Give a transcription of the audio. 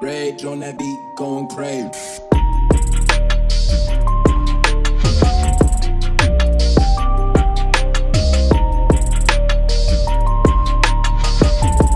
Rage on that beat, going crazy.